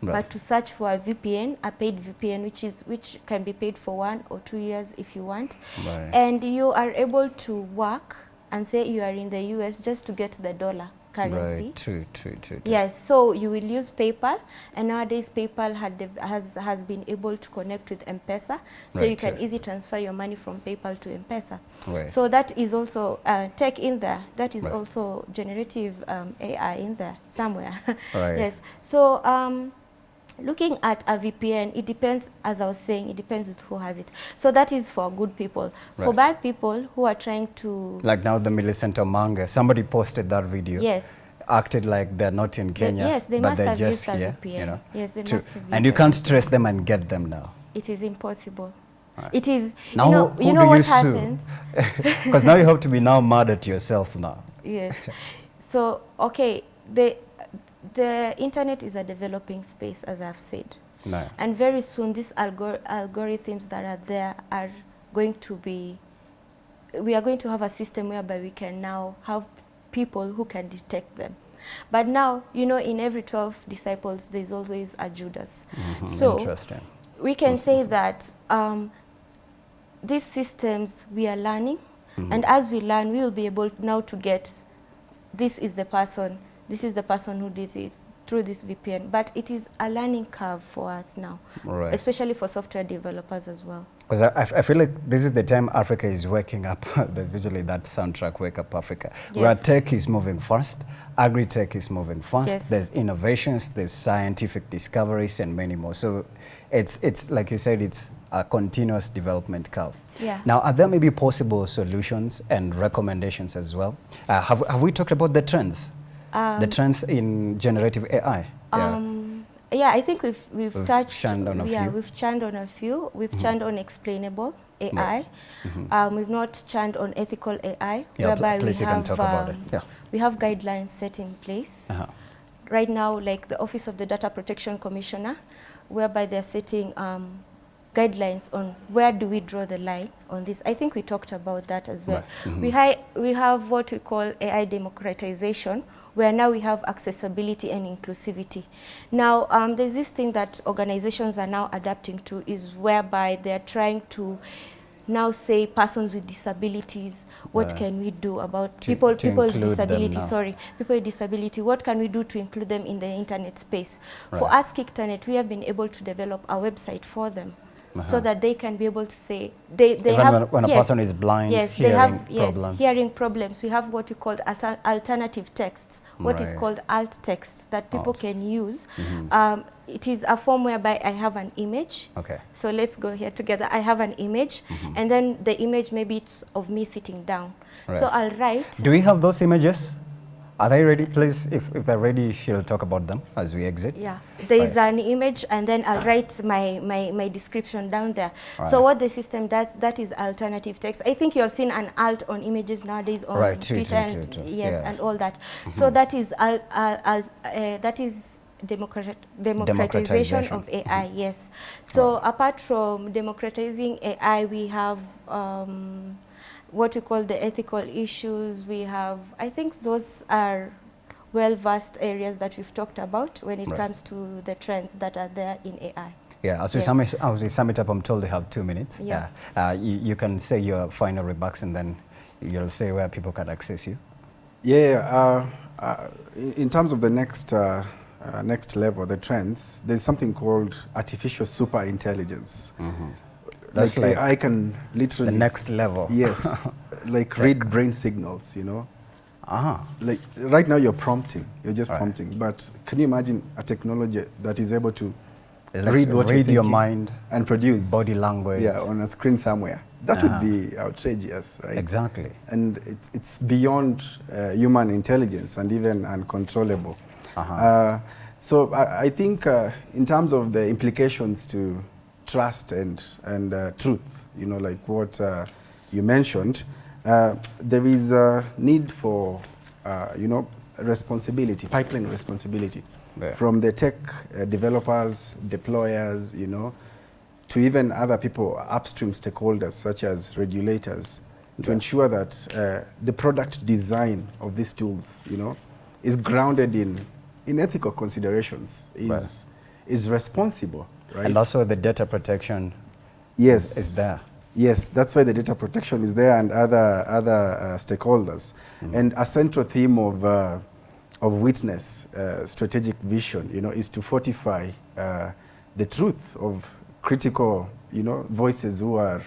Right. but to search for a VPN, a paid VPN, which is which can be paid for one or two years if you want, Right. and you are able to work and say you are in the US just to get the dollar currency. Right. True, true, true. true. Yes, so you will use PayPal, and nowadays PayPal had has has been able to connect with M-Pesa, so Right, you can true. easily transfer your money from PayPal to M-Pesa. Right. So that is also uh, tech in there. That is Right. also generative um, AI in there somewhere. *laughs* Right. Yes. So um, looking at a VPN, it depends, as I was saying, it depends with who has it. So that is for good people. For bad people who are trying to, Like now the Millicent Omanga, somebody posted that video. yes. Acted like they're not in Kenya, yes, they but must they're have just used a here. VPN. You know? Yes, they True. must have And you can't trace them and get them now. It is impossible. Right. It is, Now, you know, who, you know do what you happens? *laughs* Because now you have to be now mad at yourself now. Yes. So, okay, the, the internet is a developing space, as I've said. No. And very soon, these algor algorithms that are there are going to be, we are going to have a system whereby we can now have people who can detect them. But now, you know, in every 12 disciples, there's always a Judas. Mhm, So Interesting. we can say that um, these systems we are learning, and as we learn, we will be able now to get this is the person, this is the person who did it through this VPN. But it is a learning curve for us now, Right. especially for software developers as well. Because I feel like this is the time Africa is waking up. *laughs* There's usually that soundtrack, Wake Up Africa, where tech is moving fast, agri-tech is moving fast, Yes. there's innovations, there's scientific discoveries, and many more. So it's, it's like you said, it's a continuous development curve. Yeah. Now, are there maybe possible solutions and recommendations as well? Uh, have, have we talked about the trends? The trends in generative AI. Yeah. Um, yeah, I think we've we've, We've touched. on a yeah, few. we've churned on a few. We've churned on explainable AI. Right. Mhm. Um, we've not churned on ethical AI, Yeah, whereby we you can have talk about it. um, Yeah. we have guidelines set in place. Uh-huh. Right now, like the Office of the Data Protection Commissioner, whereby they're setting um, guidelines on where do we draw the line on this. I think we talked about that as well. Right. Mhm. We, hi we have what we call AI democratization, where now we have accessibility and inclusivity. Now, um, there's this thing that organizations are now adapting to is whereby they're trying to now say persons with disabilities, what Right. can we do about To- people, to people with disability, sorry, people with disability, what can we do to include them in the internet space? For us, KICTANet, we have been able to develop a website for them so Uh-huh. that they can be able to say, they, they Even have, when, when a yes, person is blind, yes, hearing they have yes, problems. hearing problems. We have what we call alter alternative texts, what is Right. called alt text that people Alt. can use. Mhm. Um, it is a form whereby I have an image. Okay. So let's go here together. I have an image, Mhm. and then the image maybe it's of me sitting down. So I'll write. Do we have those images? Are they ready? Please, if, if they're ready, she'll talk about them as we exit. Yeah, there is Right. an image and then I'll write my, my, my description down there. So what the system does, that is alternative text. I think you have seen an alt on images nowadays on Right, Twitter true, and true, true. yes, Yeah. and all that. So that is al, al, al, uh, that is democrat, democratization of AI. Yes. So apart from democratizing AI, we have. Um, what we call the ethical issues. We have, I think those are well-versed areas that we've talked about when it Right. comes to the trends that are there in AI. Yeah, as we, Yes. sum it, as we sum it up, I'm told you have two minutes. Yeah. Uh, you, you can say your final remarks and then you'll say where people can access you. Yeah, uh, uh, in in terms of the next uh, uh, next level, the trends, there's something called artificial super intelligence. That's like, like AI can literally The next level. yes, *laughs* like read brain signals. You know, Ah, like right now you're prompting, you're just Right. prompting. But can you imagine a technology that is able to like read what read your mind, and produce body language. Yeah, on a screen somewhere. That Uh-huh. would be outrageous, right? Exactly. and it, it's beyond uh, human intelligence and even uncontrollable. Uh-huh. Uh, so I, I think uh, in terms of the implications to trust and, and uh, truth, you know, like what uh, you mentioned, uh, there is a need for, uh, you know, responsibility, pipeline responsibility Yeah. from the tech uh, developers, deployers, you know, to even other people, upstream stakeholders such as regulators, to Yeah. ensure that uh, the product design of these tools, you know, is grounded in, in ethical considerations, is, Right. is responsible, right? And also the data protection yes, is there. Yes, that's why the data protection is there and other, other uh, stakeholders. And a central theme of, uh, of witness uh, strategic vision, you know, is to fortify uh, the truth of critical, you know, voices who are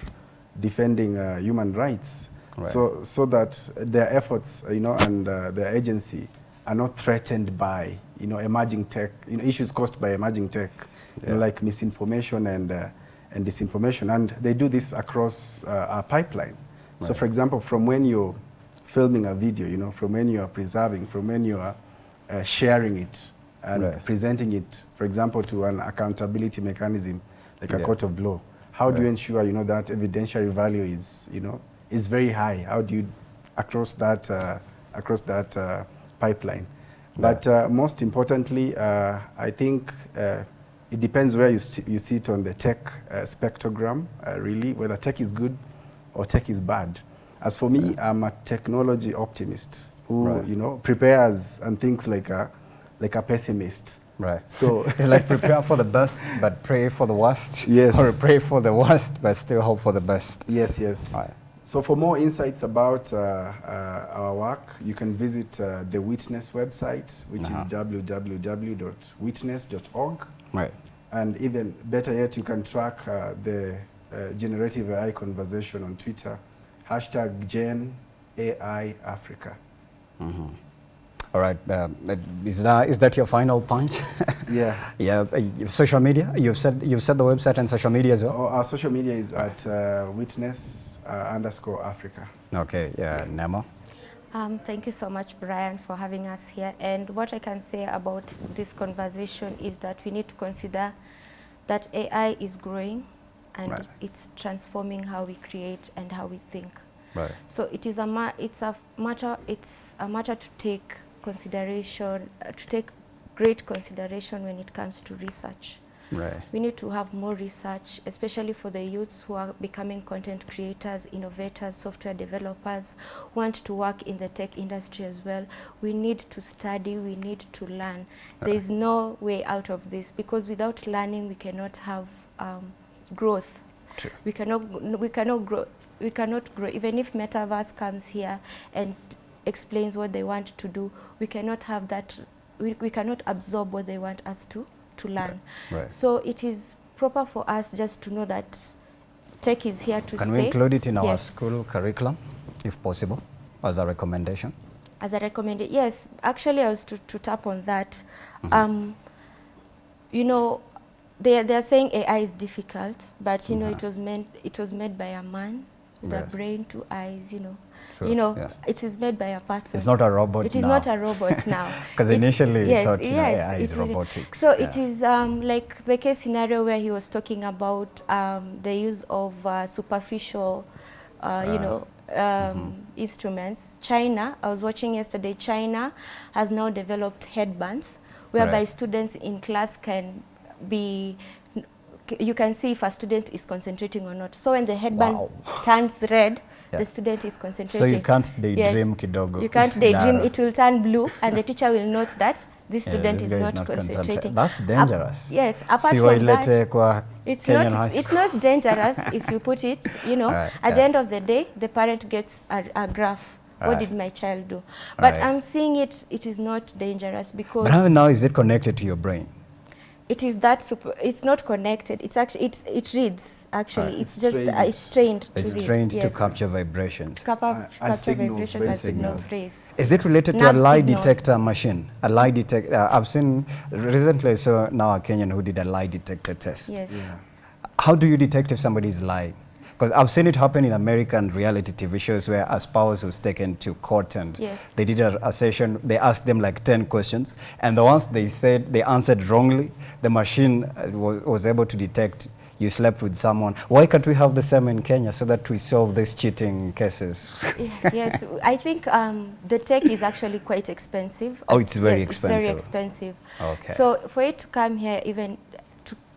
defending uh, human rights. Right. So, so that their efforts, you know, and uh, their agency are not threatened by, you know, emerging tech, you know, issues caused by emerging tech, know, Yeah. like misinformation and, uh, and disinformation. And they do this across uh, our pipeline. So for example, from when you're filming a video, you know, from when you are preserving, from when you are uh, sharing it and Right. presenting it, for example, to an accountability mechanism like a court of law. How do you ensure, you know, that evidentiary value is, you know, is very high? How do you, across that, uh, across that uh, pipeline? But uh, most importantly, uh, I think uh, it depends where you, you sit on the tech uh, spectrogram, uh, really, whether tech is good or tech is bad. As for me, I'm a technology optimist who, Right. you know, prepares and thinks like a, like a pessimist. Right. So *laughs* It's like prepare for the best, but pray for the worst. *laughs* Yes. Or pray for the worst, but still hope for the best. Yes, yes. Right. So for more insights about uh, uh, our work, you can visit uh, the Witness website, which Uh-huh. is www.witness.org. Right. And even better yet, you can track uh, the uh, generative AI conversation on Twitter, hashtag Gen AI Africa. Mhm. All right. Uh, is that is that your final punch? *laughs* Yeah. *laughs* yeah. uh, social media. You've said you've said the website and social media as well. Our, our social media is at uh, Witness uh, underscore Africa. Okay. Yeah. Nemo. Um, thank you so much, Brian, for having us here. And what I can say about this conversation is that we need to consider that AI is growing and Right. it's transforming how we create and how we think. Right. So it is a ma it's a matter it's a matter to take consideration uh, to take great consideration when it comes to research. Right. We need to have more research, especially for the youths who are becoming content creators, innovators, software developers, want to work in the tech industry as well. We need to study, we need to learn. There is no way out of this because without learning we cannot have um, growth. True. We cannot, we cannot grow, we cannot grow. Even if Metaverse comes here and explains what they want to do, we cannot have that, we, we cannot absorb what they want us to, to learn. Right. So it is proper for us just to know that tech is here to Can stay. we include it in our Yes. school curriculum, if possible, as a recommendation? As a recommendation, yes, actually I was to, to tap on that. Mm-hmm. Um, you know, they, they are saying AI is difficult, but you know, it Uh-huh. was meant, it was made by a man with a brain, two eyes, you know. You know, yeah. it is made by a person. It's not a robot It is now. not a robot *laughs* now. Because initially yes, thought, you know, AI is it really- robotics, So it yeah. is um, like the case scenario where he was talking about um, the use of uh, superficial, uh, you Uh, know, um, instruments. China, I was watching yesterday, China has now developed headbands whereby Right. students in class can be you can see if a student is concentrating or not. So when the headband Wow. turns red, Yeah. the student is concentrating. So you can't daydream kidogo. You can't daydream. It will turn blue, and the teacher will note that this Yeah, student this is guy not, concentrating. That's dangerous. yes. Apart Si from that, it's Kenyan not. It's, not dangerous *laughs* if you put it. You know, Alright, at yeah. the end of the day, the parent gets a, a graph. What Alright. did my child do? But Alright. I'm seeing it. It is not dangerous because But how now is it connected to your brain? It is that super. It's not connected. It's actually it's it reads. Actually, Alright. it's It's just trained. uh, it's trained. to It's read, trained to capture vibrations. Capa- Uh, and capture signals, vibrations and signals signals. Is it related to a lie signals. detector machine? A lie detector. Uh, I've seen recently. I saw now a Kenyan who did a lie detector test. Yes. Yeah. How do you detect if somebody is lying? Because I've seen it happen in American reality TV shows where a spouse was taken to court and Yes. they did a, a session. They asked them like 10 questions, and the ones they said they answered wrongly, the machine uh, was, was able to detect you slept with someone. Why can't we have the same in Kenya so that we solve these cheating cases? yes, I think um, the tech is actually quite expensive. Oh, it's very yes, It's very expensive. expensive. Okay. So for it to come here, even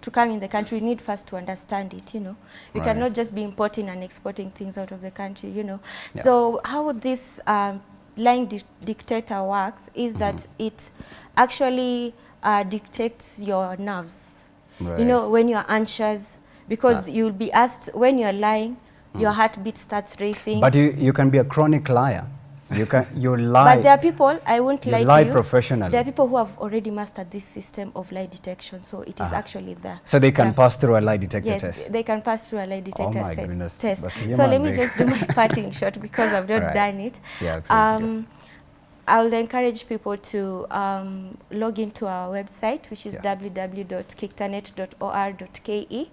to, come in the country, we need first to understand it, you know. You Right. cannot just be importing and exporting things out of the country, you know. Yeah. So how this um, lying di dictator works is Mm-hmm. that it actually uh, dictates your nerves. Right. You know, when you're anxious, because Ah. you'll be asked, when you're lying, your heartbeat starts racing. Mm. But you, you can be a chronic liar. You can *laughs* you lie. But there are people, I won't You lie lie to you. professionally. There are people who have already mastered this system of lie detection, so it is Uh-huh. actually there. so they can Yeah. pass through a lie detector Yes, test. they can pass through a lie detector my se- goodness, test. So let me just do my *laughs* part in short because I've not Alright. done it. Yeah, um, I'll encourage people to um, log into our website, which is Yeah. www.kictanet.or.ke.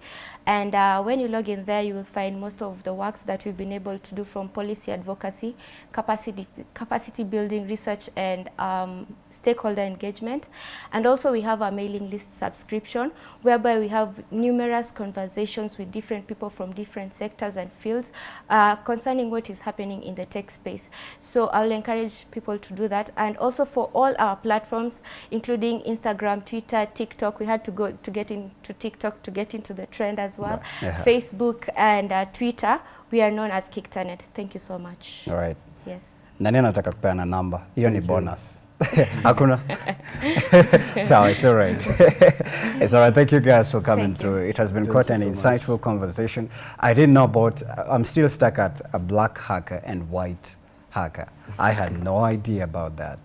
And uh, when you log in there, you will find most of the works that we've been able to do from policy advocacy, capacity, capacity building, research, and um, stakeholder engagement. And also we have a mailing list subscription, whereby we have numerous conversations with different people from different sectors and fields uh, concerning what is happening in the tech space. So I'll encourage people to do that. And also for all our platforms, including Instagram, Twitter, TikTok, we had to go to get into TikTok to get into the trend as well. Right. Yeah. Facebook and uh, Twitter, we are known as KICTANet. Thank you so much. All right. Yes. Nani anataka kupeana namba? Hiyo ni bonus. *laughs* Hakuna? *laughs* Sawa, it's all right. *laughs* it's all right. Thank you guys for coming Thank you. through. It has been Thank quite an so much. insightful conversation. I didn't know about, I'm still stuck at a black hacker and white hacker. I had no idea about that.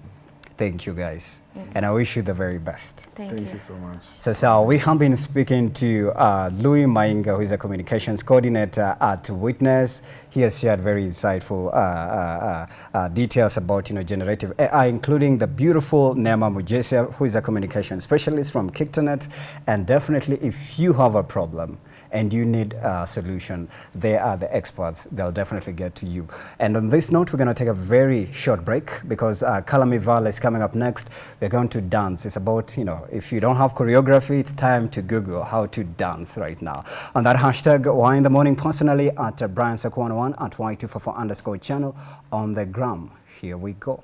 Thank you guys. And I wish you the very best. Thank, Thank you. you so much. So, so we have been speaking to uh, Louis Mainga, who is a communications coordinator at Witness. He has shared very insightful uh, uh, uh, uh details about you know generative AI, including the beautiful Neema Mujesia, who is a communication specialist from KICTANet. And definitely, if you have a problem, and you need a solution, they are the experts. They'll definitely get to you. And on this note, we're going to take a very short break because uh, Kalami Val is coming up next. We're going to dance. It's about, you know, if you don't have choreography, it's time to Google how to dance right now. On that hashtag, Why in the Morning personally at uh, Brian Sakwan1 at Y254 underscore channel on the gram. Here we go.